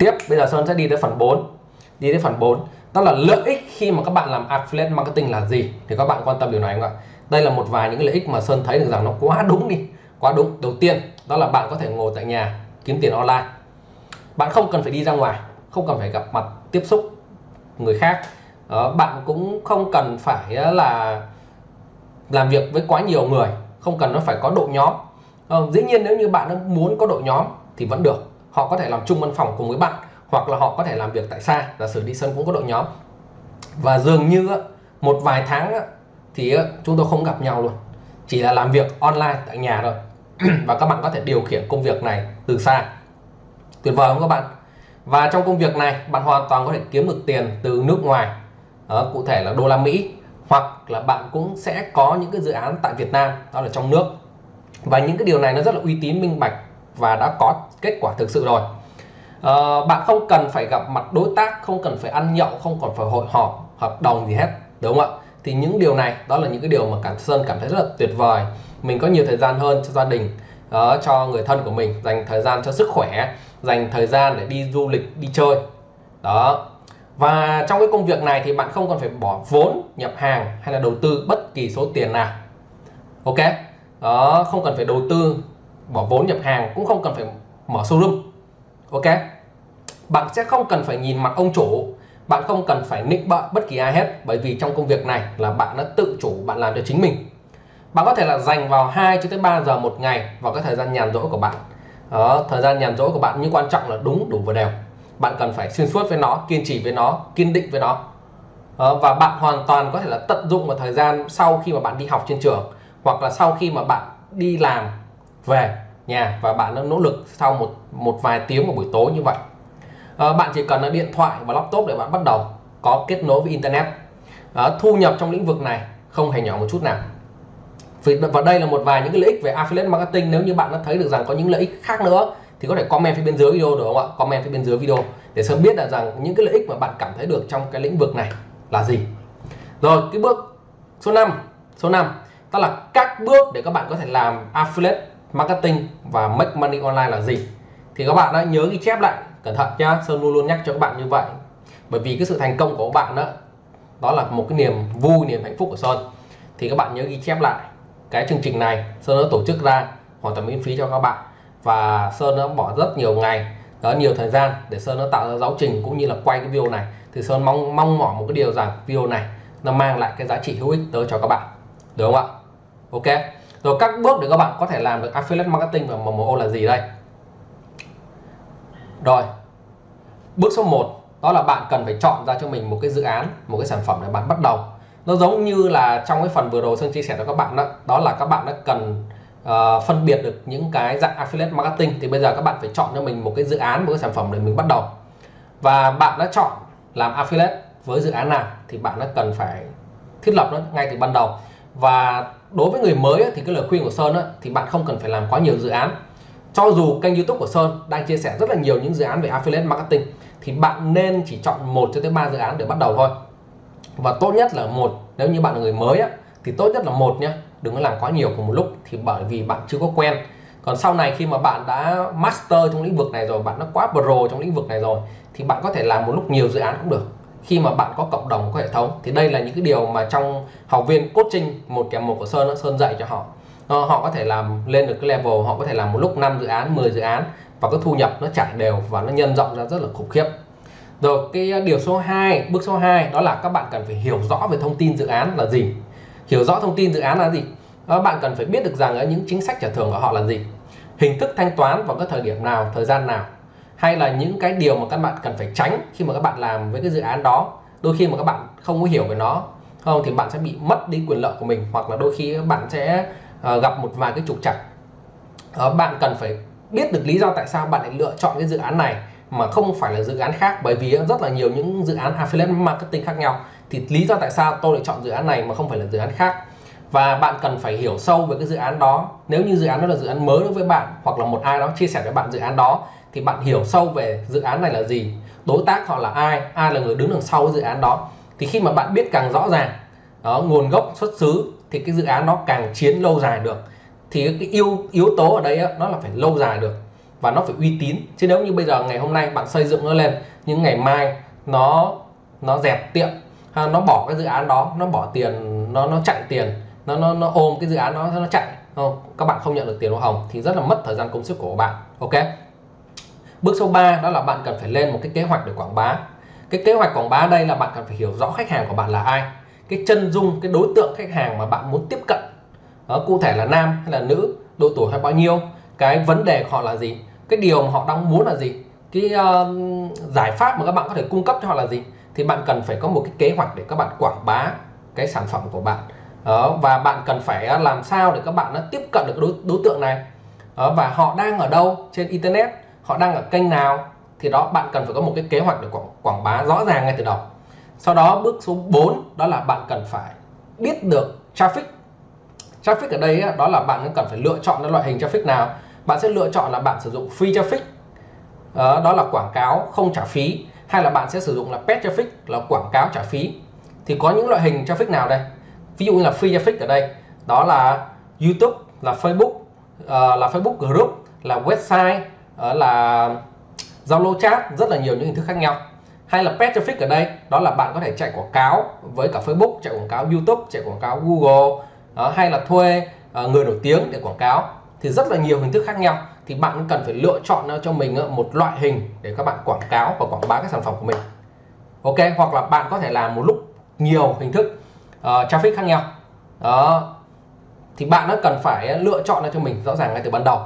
tiếp bây giờ Sơn sẽ đi tới phần 4 đi tới phần 4 đó là lợi ích khi mà các bạn làm affiliate marketing là gì? Thì các bạn quan tâm điều này không ạ? Đây là một vài những lợi ích mà Sơn thấy được rằng nó quá đúng đi. Quá đúng. Đầu tiên đó là bạn có thể ngồi tại nhà kiếm tiền online. Bạn không cần phải đi ra ngoài không cần phải gặp mặt tiếp xúc người khác. Đó, bạn cũng không cần phải ờ, là làm việc với quá nhiều người không cần nó phải có đội nhóm. Ờ, dĩ nhiên nếu như bạn muốn có đội nhóm thì vẫn được họ có thể làm chung văn phòng cùng với bạn hoặc là họ có thể làm việc tại xa. Giả sử đi sân cũng có đội nhóm. Và dường như một vài tháng thì chúng tôi không gặp nhau luôn. Chỉ là làm việc online tại nhà thôi. Và các bạn có thể điều khiển công việc này từ xa. Tuyệt vời không các bạn? Và trong công việc này bạn hoàn toàn có thể kiếm được tiền từ nước ngoài đó, cụ thể là đô la Mỹ hoặc là bạn cũng sẽ có những cái dự án tại Việt Nam đó là trong nước. Và những cái điều này nó rất là uy tín minh bạch và đã có kết quả thực sự rồi. À, bạn không cần phải gặp mặt đối tác không cần phải ăn nhậu không còn phải hội họp hợp đồng gì hết đúng không ạ? Thì những điều này đó là những cái điều mà cảm sơn cảm thấy rất là tuyệt vời. Mình có nhiều thời gian hơn cho gia đình đó, cho người thân của mình dành thời gian cho sức khỏe dành thời gian để đi du lịch đi chơi. Đó. Và trong cái công việc này thì bạn không còn phải bỏ vốn nhập hàng hay là đầu tư bất kỳ số tiền nào. Ok? Đó không cần phải đầu tư bỏ vốn nhập hàng cũng không cần phải mở showroom. Ok? Bạn sẽ không cần phải nhìn mặt ông chủ bạn không cần phải nịnh bợ bất kỳ ai hết bởi vì trong công việc này là bạn đã tự chủ bạn làm cho chính mình. Bạn có thể là dành vào 2 cho tới 3 giờ một ngày vào cái thời gian nhàn rỗi của bạn. Đó, thời gian nhàn rỗi của bạn nhưng quan trọng là đúng đủ và đều. Bạn cần phải xuyên suốt với nó kiên trì với nó kiên định với nó. Đó, và bạn hoàn toàn có thể là tận dụng vào thời gian sau khi mà bạn đi học trên trường hoặc là sau khi mà bạn đi làm về nhà và bạn đã nỗ lực sau một một vài tiếng của buổi tối như vậy. À, bạn chỉ cần là điện thoại và laptop để bạn bắt đầu có kết nối với internet. À, thu nhập trong lĩnh vực này không hề nhỏ một chút nào. Vì và đây là một vài những cái lợi ích về affiliate marketing. Nếu như bạn đã thấy được rằng có những lợi ích khác nữa thì có thể comment phía bên dưới video được không ạ? Comment phía bên dưới video để sớm biết là rằng những cái lợi ích mà bạn cảm thấy được trong cái lĩnh vực này là gì. Rồi cái bước số 5 số 5 đó là các bước để các bạn có thể làm affiliate marketing và make money online là gì? Thì các bạn đã nhớ ghi chép lại, cẩn thận nhá. Sơn luôn luôn nhắc cho các bạn như vậy. Bởi vì cái sự thành công của các bạn đó đó là một cái niềm vui, niềm hạnh phúc của Sơn. Thì các bạn nhớ ghi chép lại cái chương trình này. Sơn đã tổ chức ra, hoàn toàn miễn phí cho các bạn. Và Sơn đã bỏ rất nhiều ngày, đó, nhiều thời gian để Sơn nó tạo ra giáo trình cũng như là quay cái video này. Thì Sơn mong mong mỏi một cái điều rằng video này nó mang lại cái giá trị hữu ích tới cho các bạn. Được không ạ? Ok rồi các bước để các bạn có thể làm được affiliate marketing và MMO là gì đây? Rồi bước số 1 đó là bạn cần phải chọn ra cho mình một cái dự án một cái sản phẩm để bạn bắt đầu. Nó giống như là trong cái phần vừa rồi Sơn chia sẻ cho các bạn đó đó là các bạn đã cần uh, phân biệt được những cái dạng affiliate marketing thì bây giờ các bạn phải chọn cho mình một cái dự án một cái sản phẩm để mình bắt đầu. Và bạn đã chọn làm affiliate với dự án nào thì bạn đã cần phải thiết lập nó ngay từ ban đầu và đối với người mới thì cái lời khuyên của Sơn thì bạn không cần phải làm quá nhiều dự án. Cho dù kênh YouTube của Sơn đang chia sẻ rất là nhiều những dự án về affiliate marketing, thì bạn nên chỉ chọn một cho tới ba dự án để bắt đầu thôi. Và tốt nhất là một, nếu như bạn là người mới thì tốt nhất là một nhé đừng có làm quá nhiều cùng một lúc, thì bởi vì bạn chưa có quen. Còn sau này khi mà bạn đã master trong lĩnh vực này rồi, bạn đã quá pro trong lĩnh vực này rồi, thì bạn có thể làm một lúc nhiều dự án cũng được khi mà bạn có cộng đồng có hệ thống thì đây là những cái điều mà trong học viên coaching một kèm một của Sơn Sơn dạy cho họ. Ờ, họ có thể làm lên được cái level họ có thể làm một lúc 5 dự án 10 dự án và cái thu nhập nó trải đều và nó nhân rộng ra rất là khủng khiếp. Rồi cái ờ, điều số 2 bước số 2 đó là các bạn cần phải hiểu rõ về thông tin dự án là gì. Hiểu rõ thông tin dự án là gì? Đó, bạn cần phải biết được rằng những chính sách trả thưởng của họ là gì. Hình thức thanh toán vào các thời điểm nào thời gian nào hay là những cái điều mà các bạn cần phải tránh khi mà các bạn làm với cái dự án đó đôi khi mà các bạn không có hiểu về nó không thì bạn sẽ bị mất đi quyền lợi của mình hoặc là đôi khi các bạn sẽ uh, gặp một vài cái trục trặc uh, bạn cần phải biết được lý do tại sao bạn lại lựa chọn cái dự án này mà không phải là dự án khác bởi vì rất là nhiều những dự án affiliate marketing khác nhau thì lý do tại sao tôi lại chọn dự án này mà không phải là dự án khác và bạn cần phải hiểu sâu về cái dự án đó nếu như dự án đó là dự án mới đối với bạn hoặc là một ai đó chia sẻ với bạn dự án đó thì bạn hiểu sâu về dự án này là gì đối tác họ là ai ai là người đứng đằng sau dự án đó. Thì khi mà bạn biết càng rõ ràng đó nguồn gốc xuất xứ thì cái dự án nó càng chiến lâu dài được. Thì cái yếu yếu tố ở đây đó, nó là phải lâu dài được và nó phải uy tín. Chứ nếu như bây giờ ngày hôm nay bạn xây dựng nó lên nhưng ngày mai nó nó dẹp tiệm ha, nó bỏ cái dự án đó nó bỏ tiền nó nó chạy tiền nó nó nó ôm cái dự án đó nó chạy không các bạn không nhận được tiền hoa hồng thì rất là mất thời gian công sức của bạn ok? Bước số 3 đó là bạn cần phải lên một cái kế hoạch để quảng bá. Cái kế hoạch quảng bá đây là bạn cần phải hiểu rõ khách hàng của bạn là ai cái chân dung cái đối tượng khách hàng mà bạn muốn tiếp cận. Đó, cụ thể là nam hay là nữ độ tuổi hay bao nhiêu cái vấn đề của họ là gì cái điều mà họ đang muốn là gì cái uh, giải pháp mà các bạn có thể cung cấp cho họ là gì thì bạn cần phải có một cái kế hoạch để các bạn quảng bá cái sản phẩm của bạn. Đó, và bạn cần phải ờ, làm sao để các bạn nó tiếp cận được đối, đối tượng này. Đó, và họ đang ở đâu trên internet họ đang ở kênh nào thì đó bạn cần phải có một cái kế hoạch để quảng, quảng bá rõ ràng ngay từ đầu. Sau đó bước số 4 đó là bạn cần phải biết được traffic. Traffic ở đây đó là bạn cần phải lựa chọn loại hình traffic nào. Bạn sẽ lựa chọn là bạn sử dụng free traffic. Ờ, đó, là quảng cáo không trả phí hay là bạn sẽ sử dụng là paid traffic là quảng cáo trả phí. Thì có những loại hình traffic nào đây? Ví dụ như là free traffic ở đây đó là YouTube là Facebook ờ, là Facebook group là website đó là Zalo chat rất là nhiều những hình thức khác nhau. Hay là paid traffic ở đây đó là bạn có thể chạy quảng cáo với cả Facebook chạy quảng cáo YouTube chạy quảng cáo Google. Đó, hay là thuê uh, người nổi tiếng để quảng cáo. Thì rất là nhiều hình thức khác nhau. Thì bạn cần phải lựa chọn cho mình ờ, một loại hình để các bạn quảng cáo và quảng bá các sản phẩm của mình. Ok hoặc là bạn có thể làm một lúc nhiều hình thức uh, traffic khác nhau. Đó. Thì bạn nó cần phải lựa chọn cho mình rõ ràng ngay từ ban đầu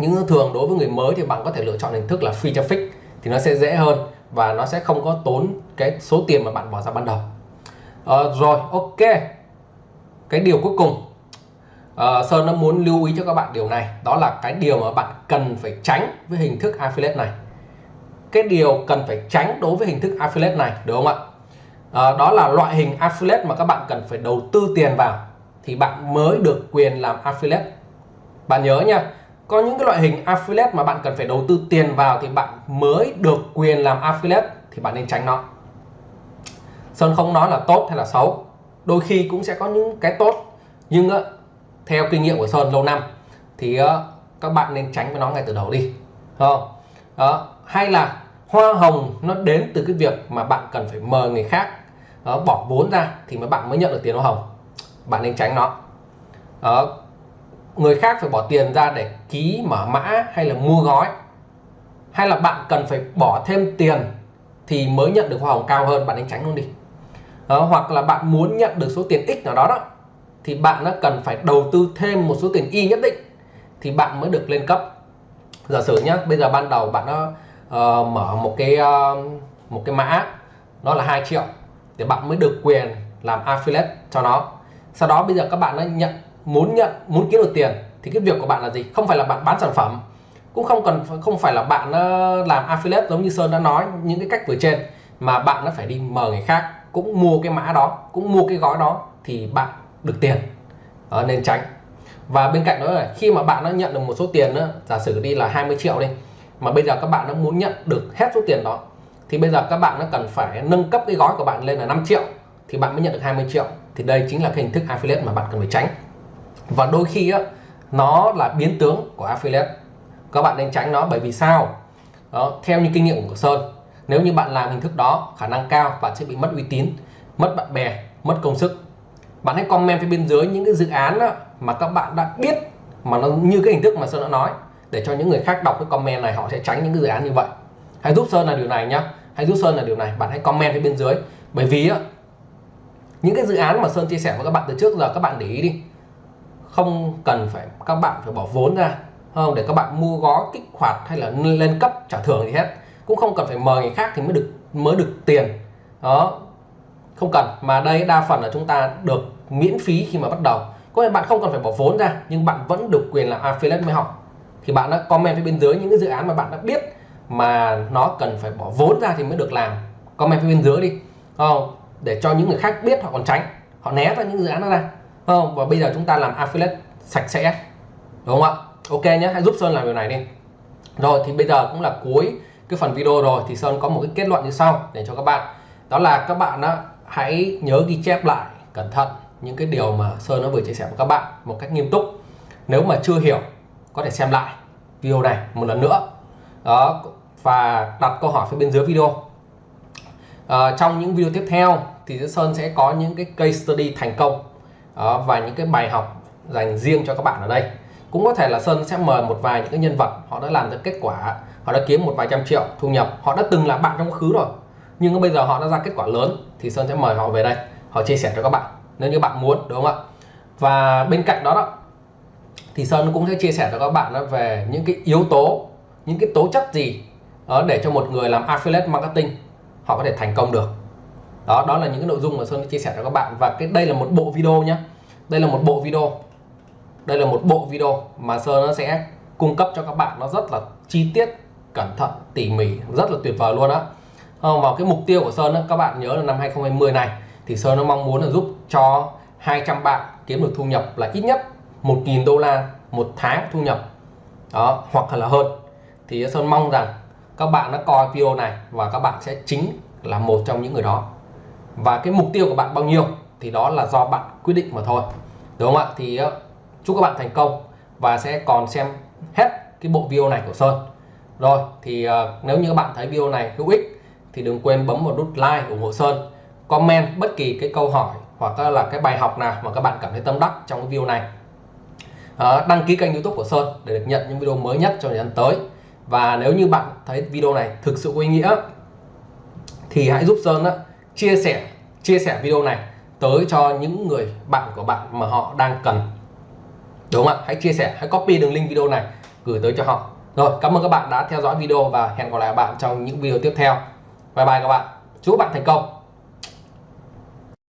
nhưng thường đối với người mới thì bạn có thể lựa chọn hình thức là free traffic thì nó sẽ dễ hơn và nó sẽ không có tốn cái số tiền mà bạn bỏ ra ban đầu. À, rồi ok. Cái điều cuối cùng. À, Sơn nó muốn lưu ý cho các bạn điều này. Đó là cái điều mà bạn cần phải tránh với hình thức affiliate này. Cái điều cần phải tránh đối với hình thức affiliate này đúng không ạ? À, đó là loại hình affiliate mà các bạn cần phải đầu tư tiền vào thì bạn mới được quyền làm affiliate. Bạn nhớ nha có những cái loại hình affiliate mà bạn cần phải đầu tư tiền vào thì bạn mới được quyền làm affiliate thì bạn nên tránh nó Sơn không nói là tốt hay là xấu đôi khi cũng sẽ có những cái tốt nhưng ờ, theo kinh nghiệm của Sơn lâu năm thì ờ, các bạn nên tránh với nó ngay từ đầu đi không đó. hay là hoa hồng nó đến từ cái việc mà bạn cần phải mời người khác đó, bỏ vốn ra thì mới bạn mới nhận được tiền hoa hồng bạn nên tránh nó đó người khác phải bỏ tiền ra để ký mở mã hay là mua gói. Hay là bạn cần phải bỏ thêm tiền thì mới nhận được hoa hồng cao hơn bạn nên tránh luôn đi. Đó, hoặc là bạn muốn nhận được số tiền x nào đó đó thì bạn nó cần phải đầu tư thêm một số tiền y nhất định thì bạn mới được lên cấp. Giả sử nhá bây giờ ban đầu bạn nó uh, ờ, mở một cái uh, một cái mã nó là 2 triệu để bạn mới được quyền làm affiliate cho nó. Sau đó bây giờ các bạn nó nhận muốn nhận muốn kiếm được tiền thì cái việc của bạn là gì? Không phải là bạn bán sản phẩm cũng không cần không phải là bạn ờ, làm affiliate giống như Sơn đã nói những cái cách vừa trên mà bạn nó phải đi mời người khác cũng mua cái mã đó cũng mua cái gói đó thì bạn được tiền. Đó, nên tránh. Và bên cạnh đó là khi mà bạn nó nhận được một số tiền đó giả sử đi là 20 triệu đi mà bây giờ các bạn nó muốn nhận được hết số tiền đó thì bây giờ các bạn nó cần phải nâng cấp cái gói của bạn lên là 5 triệu thì bạn mới nhận được 20 triệu. Thì đây chính là cái hình thức affiliate mà bạn cần phải tránh và đôi khi á, nó là biến tướng của affiliate. Các bạn nên tránh nó bởi vì sao? Đó, theo như kinh nghiệm của Sơn nếu như bạn làm hình thức đó khả năng cao bạn sẽ bị mất uy tín mất bạn bè mất công sức. Bạn hãy comment phía bên dưới những cái dự án đó mà các bạn đã biết mà nó như cái hình thức mà Sơn đã nói để cho những người khác đọc cái comment này họ sẽ tránh những cái dự án như vậy. Hãy giúp Sơn là điều này nhá. Hãy giúp Sơn là điều này. Bạn hãy comment phía bên dưới. Bởi vì á những cái dự án mà Sơn chia sẻ với các bạn từ trước giờ các bạn để ý đi không cần phải, các bạn phải bỏ vốn ra không? Để các bạn mua gói, kích hoạt hay là lên cấp trả thưởng gì hết. Cũng không cần phải mời người khác thì mới được mới được tiền. Đó. Không cần. Mà đây, đa phần là chúng ta được miễn phí khi mà bắt đầu. Có thể bạn không cần phải bỏ vốn ra, nhưng bạn vẫn được quyền làm à, affiliate với họ thì bạn đã comment phía bên dưới những cái dự án mà bạn đã biết mà nó cần phải bỏ vốn ra thì mới được làm. Comment phía bên dưới đi. Không? Để cho những người khác biết họ còn tránh. Họ né ra những dự án đó ra không và bây giờ chúng ta làm affiliate sạch sẽ đúng không ạ? Ok nhé hãy giúp sơn làm điều này đi. Rồi thì bây giờ cũng là cuối cái phần video rồi thì sơn có một cái kết luận như sau để cho các bạn. Đó là các bạn đó, hãy nhớ ghi chép lại cẩn thận những cái điều mà sơn nó vừa chia sẻ với các bạn một cách nghiêm túc. Nếu mà chưa hiểu có thể xem lại video này một lần nữa. Đó và đặt câu hỏi phía bên dưới video. À, trong những video tiếp theo thì Sơn sẽ có những cái case study thành công đó, và những cái bài học dành riêng cho các bạn ở đây. Cũng có thể là Sơn sẽ mời một vài những cái nhân vật họ đã làm được kết quả họ đã kiếm một vài trăm triệu thu nhập họ đã từng là bạn trong quá khứ rồi. Nhưng bây giờ họ đã ra kết quả lớn thì Sơn sẽ mời họ về đây họ chia sẻ cho các bạn nếu như bạn muốn đúng không ạ? Và bên cạnh đó đó thì Sơn cũng sẽ chia sẻ cho các bạn về những cái yếu tố những cái tố chất gì ờ, để cho một người làm affiliate marketing họ có thể thành công được đó đó là những cái nội dung mà Sơn chia sẻ cho các bạn. Và cái đây là một bộ video nhé đây là một bộ video. Đây là một bộ video mà Sơn nó sẽ cung cấp cho các bạn. Nó rất là chi tiết cẩn thận tỉ mỉ rất là tuyệt vời luôn á. Ờ, vào cái mục tiêu của Sơn đó, các bạn nhớ là năm 2020 này thì Sơn nó mong muốn là giúp cho 200 bạn kiếm được thu nhập là ít nhất 1.000 đô la một tháng thu nhập. Đó hoặc là hơn. Thì Sơn mong rằng các bạn đã coi video này và các bạn sẽ chính là một trong những người đó và cái mục tiêu của bạn bao nhiêu thì đó là do bạn quyết định mà thôi. Đúng không ạ? Thì ờ, chúc các bạn thành công và sẽ còn xem hết cái bộ video này của Sơn. Rồi thì uh, nếu như các bạn thấy video này hữu ích thì đừng quên bấm vào nút like ủng hộ Sơn comment bất kỳ cái câu hỏi hoặc là cái bài học nào mà các bạn cảm thấy tâm đắc trong cái video này. Ờ, đăng ký kênh youtube của Sơn để được nhận những video mới nhất trong thời gian tới. Và nếu như bạn thấy video này thực sự có ý nghĩa thì hãy giúp Sơn đó, chia sẻ chia sẻ video này tới cho những người bạn của bạn mà họ đang cần. Đúng không ạ? Hãy chia sẻ, hãy copy đường link video này, gửi tới cho họ. Rồi, cảm ơn các bạn đã theo dõi video và hẹn gặp lại các bạn trong những video tiếp theo. Bye bye các bạn. Chúc các bạn thành công.